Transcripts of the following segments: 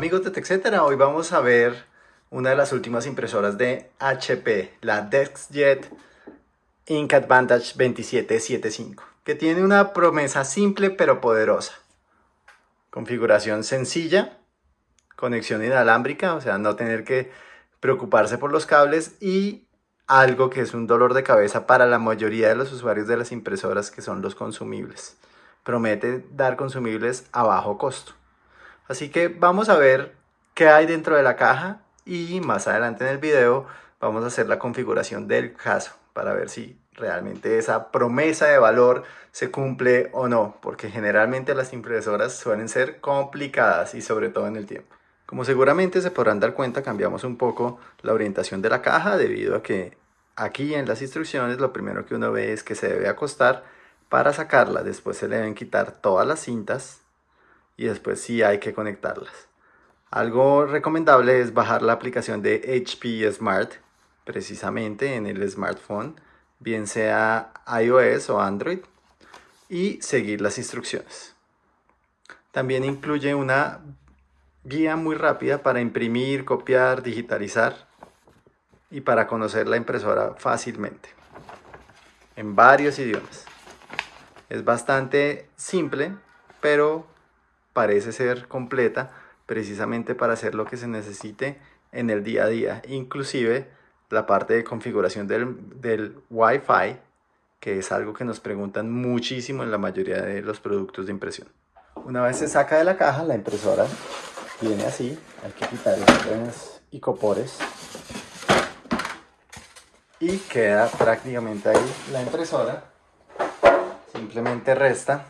amigos de TechCetera, hoy vamos a ver una de las últimas impresoras de HP, la DeskJet Ink Advantage 2775, que tiene una promesa simple pero poderosa. Configuración sencilla, conexión inalámbrica, o sea, no tener que preocuparse por los cables y algo que es un dolor de cabeza para la mayoría de los usuarios de las impresoras que son los consumibles. Promete dar consumibles a bajo costo. Así que vamos a ver qué hay dentro de la caja y más adelante en el video vamos a hacer la configuración del caso para ver si realmente esa promesa de valor se cumple o no, porque generalmente las impresoras suelen ser complicadas y sobre todo en el tiempo. Como seguramente se podrán dar cuenta, cambiamos un poco la orientación de la caja debido a que aquí en las instrucciones lo primero que uno ve es que se debe acostar para sacarla. Después se le deben quitar todas las cintas y después sí hay que conectarlas. Algo recomendable es bajar la aplicación de HP Smart precisamente en el smartphone, bien sea iOS o Android, y seguir las instrucciones. También incluye una guía muy rápida para imprimir, copiar, digitalizar y para conocer la impresora fácilmente en varios idiomas. Es bastante simple, pero parece ser completa precisamente para hacer lo que se necesite en el día a día, inclusive la parte de configuración del, del Wi-Fi, que es algo que nos preguntan muchísimo en la mayoría de los productos de impresión. Una vez se saca de la caja, la impresora viene así, hay que quitar los y copores y queda prácticamente ahí la impresora. Simplemente resta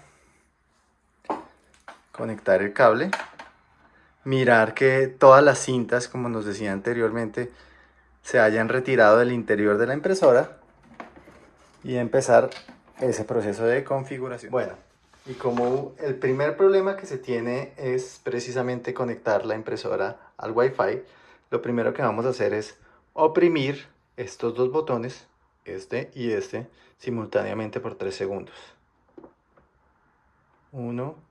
conectar el cable, mirar que todas las cintas, como nos decía anteriormente, se hayan retirado del interior de la impresora y empezar ese proceso de configuración. Bueno, y como el primer problema que se tiene es precisamente conectar la impresora al Wi-Fi, lo primero que vamos a hacer es oprimir estos dos botones, este y este, simultáneamente por 3 segundos. 1,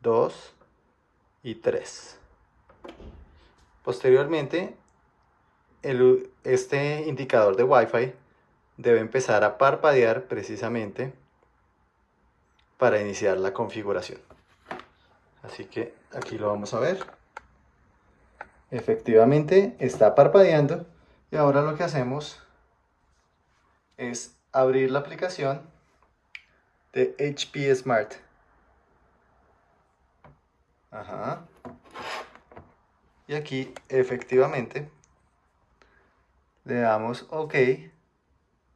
2 y 3. Posteriormente, el, este indicador de Wi-Fi debe empezar a parpadear precisamente para iniciar la configuración. Así que aquí lo vamos a ver. Efectivamente está parpadeando y ahora lo que hacemos es abrir la aplicación de HP Smart. Ajá. Y aquí efectivamente le damos OK,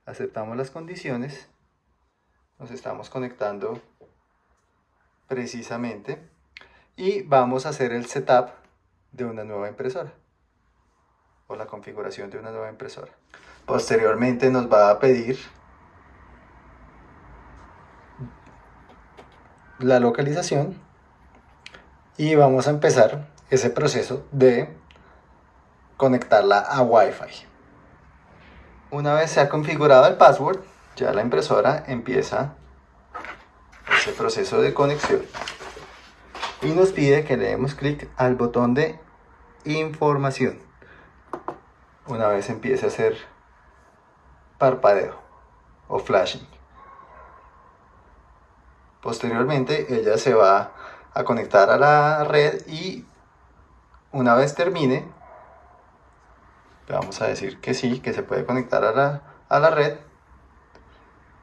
aceptamos las condiciones, nos estamos conectando precisamente y vamos a hacer el setup de una nueva impresora o la configuración de una nueva impresora. Posteriormente nos va a pedir la localización y vamos a empezar ese proceso de conectarla a Wi-Fi. Una vez se ha configurado el password, ya la impresora empieza ese proceso de conexión. Y nos pide que le demos clic al botón de información. Una vez empiece a hacer parpadeo o flashing. Posteriormente ella se va a conectar a la red y una vez termine vamos a decir que sí, que se puede conectar a la, a la red.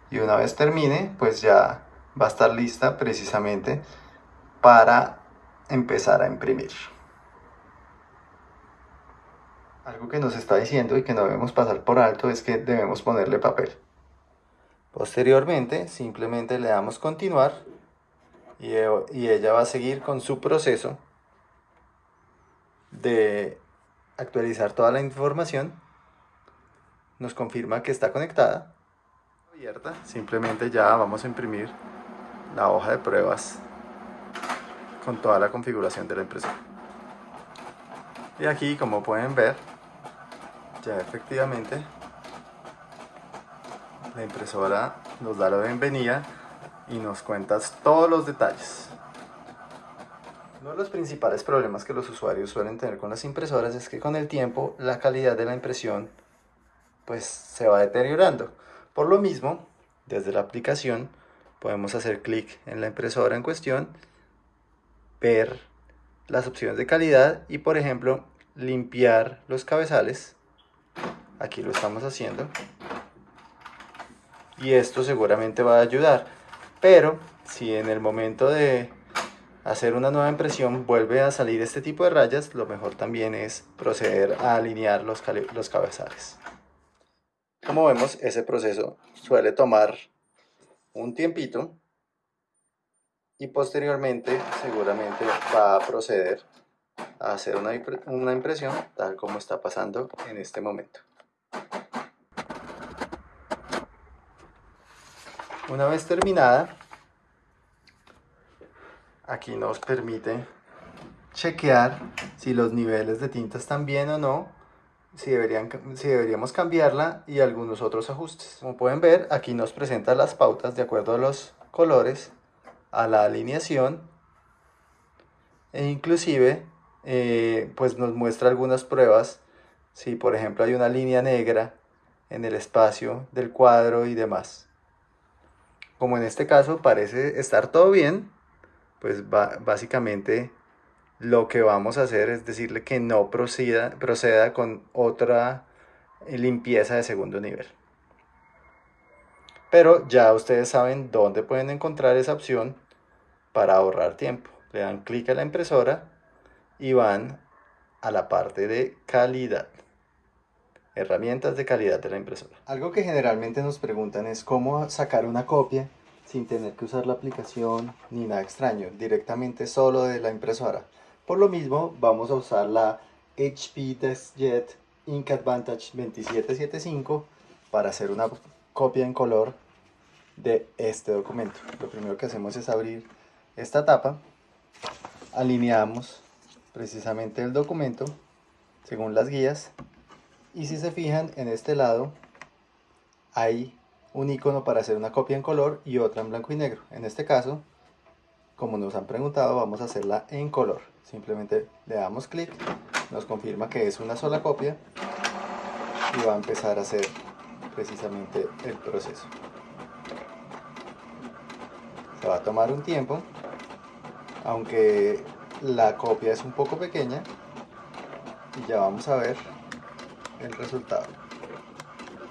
Y una vez termine pues ya va a estar lista precisamente para empezar a imprimir. Algo que nos está diciendo y que no debemos pasar por alto es que debemos ponerle papel. Posteriormente simplemente le damos continuar y, y ella va a seguir con su proceso de actualizar toda la información, nos confirma que está conectada, abierta, simplemente ya vamos a imprimir la hoja de pruebas con toda la configuración de la impresora. Y aquí, como pueden ver, ya efectivamente la impresora nos da la bienvenida y nos cuenta todos los detalles. Uno de los principales problemas que los usuarios suelen tener con las impresoras es que con el tiempo la calidad de la impresión pues se va deteriorando. Por lo mismo, desde la aplicación podemos hacer clic en la impresora en cuestión, ver las opciones de calidad y por ejemplo limpiar los cabezales. Aquí lo estamos haciendo. Y esto seguramente va a ayudar. Pero si en el momento de hacer una nueva impresión vuelve a salir este tipo de rayas, lo mejor también es proceder a alinear los, los cabezales. Como vemos, ese proceso suele tomar un tiempito y posteriormente seguramente va a proceder a hacer una, una impresión tal como está pasando en este momento. Una vez terminada, aquí nos permite chequear si los niveles de tinta están bien o no, si, deberían, deberíamos cambiarla y algunos otros ajustes. Como pueden ver, aquí nos presenta las pautas de acuerdo a los colores, a la alineación e inclusive eh, pues nos muestra algunas pruebas si por ejemplo hay una línea negra en el espacio del cuadro y demás. Como en este caso parece estar todo bien, pues básicamente lo que vamos a hacer es decirle que no proceda, proceda con otra limpieza de segundo nivel. Pero ya ustedes saben dónde pueden encontrar esa opción para ahorrar tiempo. Le dan clic a la impresora y van a la parte de calidad. Herramientas de calidad de la impresora. Algo que generalmente nos preguntan es cómo sacar una copia sin tener que usar la aplicación ni nada extraño, directamente solo de la impresora. Por lo mismo vamos a usar la HP DeskJet Ink Advantage 2775 para hacer una copia en color de este documento. Lo primero que hacemos es abrir esta tapa, alineamos precisamente el documento según las guías y si se fijan en este lado hay un icono para hacer una copia en color y otra en blanco y negro. En este caso, como nos han preguntado, vamos a hacerla en color. Simplemente le damos clic, nos confirma que es una sola copia y va a empezar a hacer precisamente el proceso. Se va a tomar un tiempo, aunque la copia es un poco pequeña y ya vamos a ver el resultado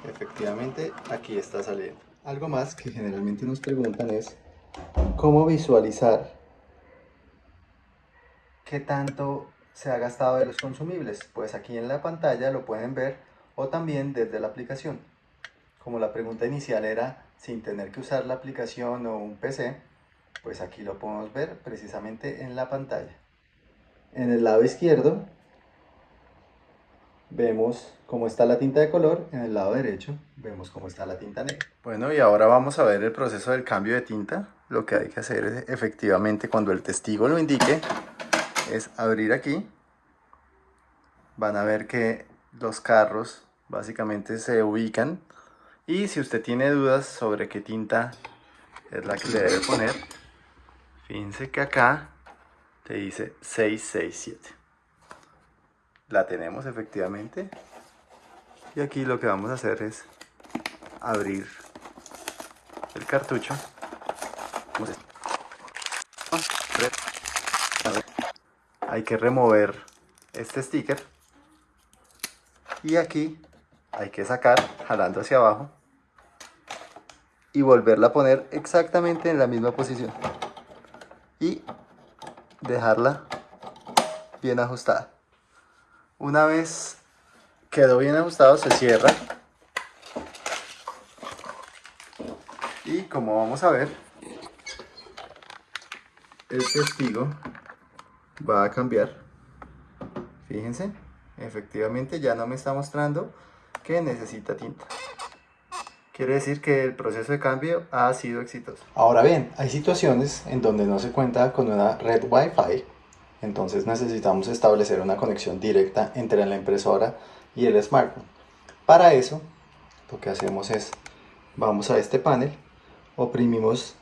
efectivamente aquí está saliendo. Algo más que generalmente nos preguntan es cómo visualizar qué tanto se ha gastado de los consumibles. Pues aquí en la pantalla lo pueden ver o también desde la aplicación. Como la pregunta inicial era sin tener que usar la aplicación o un PC, pues aquí lo podemos ver precisamente en la pantalla. En el lado izquierdo vemos cómo está la tinta de color, en el lado derecho vemos cómo está la tinta negra. Bueno, y ahora vamos a ver el proceso del cambio de tinta. Lo que hay que hacer efectivamente cuando el testigo lo indique, es abrir aquí. Van a ver que los carros básicamente se ubican. Y si usted tiene dudas sobre qué tinta es la que le debe poner, fíjense que acá te dice 667 la tenemos efectivamente. Y aquí lo que vamos a hacer es abrir el cartucho. Hay que remover este sticker. Y aquí hay que sacar jalando hacia abajo y volverla a poner exactamente en la misma posición. Y dejarla bien ajustada una vez quedó bien ajustado, se cierra. Y como vamos a ver, el testigo va a cambiar. Fíjense, efectivamente ya no me está mostrando que necesita tinta. Quiere decir que el proceso de cambio ha sido exitoso. Ahora bien, hay situaciones en donde no se cuenta con una red Wi-Fi entonces necesitamos establecer una conexión directa entre la impresora y el smartphone. Para eso, lo que hacemos es, vamos a este panel, oprimimos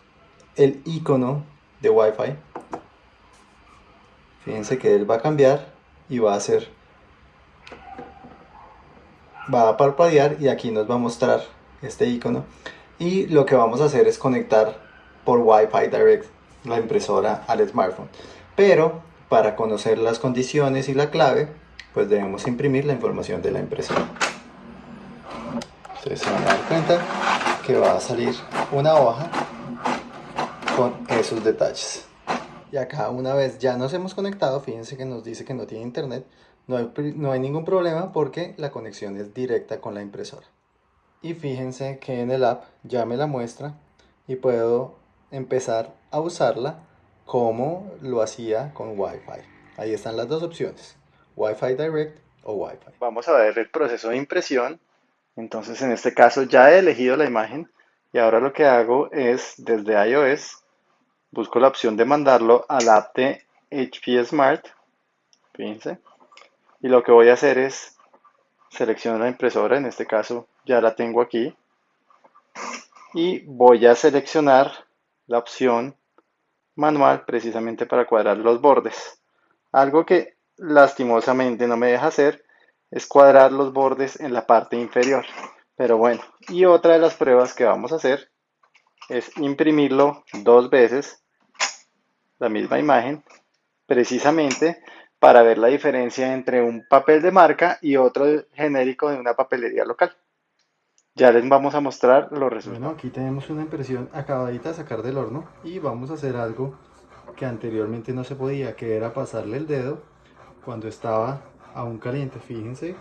el icono de Wi-Fi Fíjense que él va a cambiar y va a hacer, va a parpadear y aquí nos va a mostrar este icono. Y lo que vamos a hacer es conectar por Wi-Fi Direct la impresora al smartphone. Pero para conocer las condiciones y la clave, pues debemos imprimir la información de la impresora. Ustedes se van a dar cuenta que va a salir una hoja con esos detalles. Y acá una vez ya nos hemos conectado, fíjense que nos dice que no tiene internet, no hay, no hay ningún problema porque la conexión es directa con la impresora. Y fíjense que en el app ya me la muestra y puedo empezar a usarla como lo hacía con Wi-Fi. Ahí están las dos opciones, Wi-Fi Direct o Wi-Fi. Vamos a ver el proceso de impresión. Entonces en este caso ya he elegido la imagen y ahora lo que hago es desde iOS busco la opción de mandarlo al app de HP Smart. Fíjense. Y lo que voy a hacer es seleccionar la impresora, en este caso ya la tengo aquí. Y voy a seleccionar la opción manual precisamente para cuadrar los bordes. Algo que lastimosamente no me deja hacer es cuadrar los bordes en la parte inferior. Pero bueno, y otra de las pruebas que vamos a hacer es imprimirlo dos veces, la misma imagen, precisamente para ver la diferencia entre un papel de marca y otro genérico de una papelería local. Ya les vamos a mostrar los resultados. Bueno, aquí tenemos una impresión acabadita de sacar del horno y vamos a hacer algo que anteriormente no se podía, que era pasarle el dedo cuando estaba aún caliente. Fíjense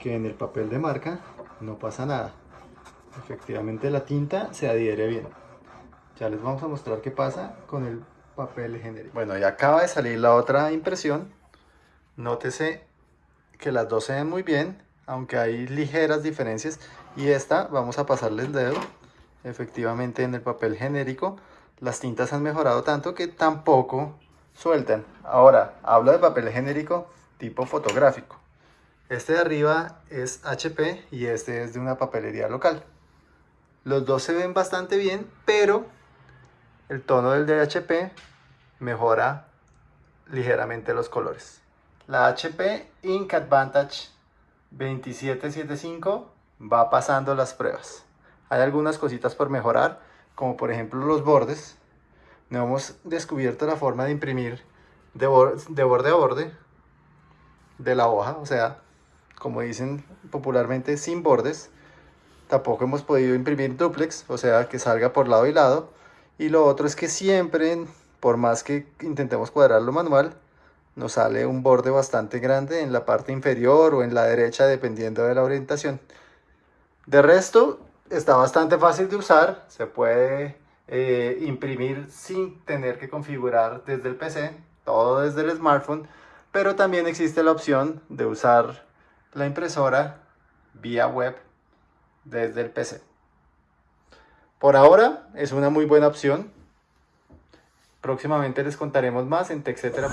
que en el papel de marca no pasa nada. Efectivamente la tinta se adhiere bien. Ya les vamos a mostrar qué pasa con el papel genérico. Bueno, ya acaba de salir la otra impresión. Nótese que las dos se ven muy bien, aunque hay ligeras diferencias. Y esta, vamos a pasarle el dedo. Efectivamente en el papel genérico las tintas han mejorado tanto que tampoco sueltan. Ahora, hablo de papel genérico tipo fotográfico. Este de arriba es HP y este es de una papelería local. Los dos se ven bastante bien, pero el tono del de HP mejora ligeramente los colores. La HP Ink Advantage 2775 va pasando las pruebas. Hay algunas cositas por mejorar, como por ejemplo los bordes. No hemos descubierto la forma de imprimir de, de borde a borde de la hoja, o sea, como dicen popularmente, sin bordes. Tampoco hemos podido imprimir duplex, o sea, que salga por lado y lado. Y lo otro es que siempre, por más que intentemos cuadrarlo manual, nos sale un borde bastante grande en la parte inferior o en la derecha, dependiendo de la orientación. De resto, está bastante fácil de usar, se puede eh, imprimir sin tener que configurar desde el PC, todo desde el smartphone, pero también existe la opción de usar la impresora vía web desde el PC. Por ahora es una muy buena opción. Próximamente les contaremos más en TechCetera.